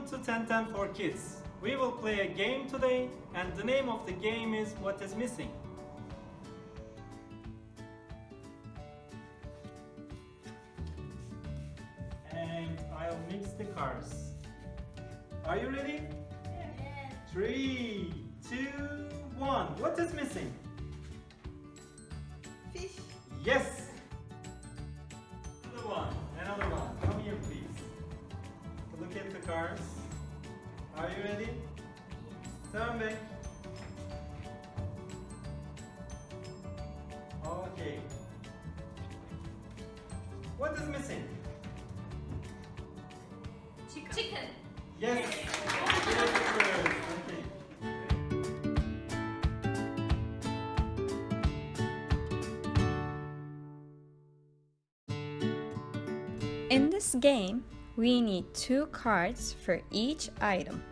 1010 for Kids. We will play a game today and the name of the game is What is Missing. And I'll mix the cars. Are you ready? Yes. Three, two, one. What is missing? Fish. Yes! Are you ready? Turn back. Okay. What is missing? Chicken. Yes! Okay. In this game, we need two cards for each item.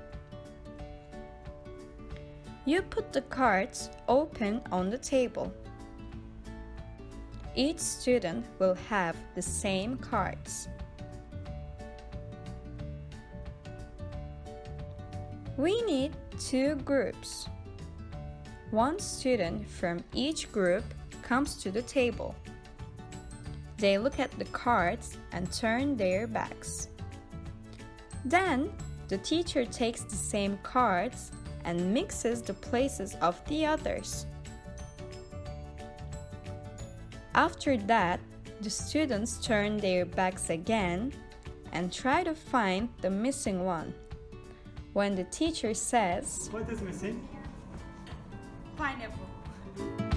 You put the cards open on the table. Each student will have the same cards. We need two groups. One student from each group comes to the table. They look at the cards and turn their backs. Then, the teacher takes the same cards and mixes the places of the others. After that, the students turn their backs again and try to find the missing one. When the teacher says, What is missing? Pineapple.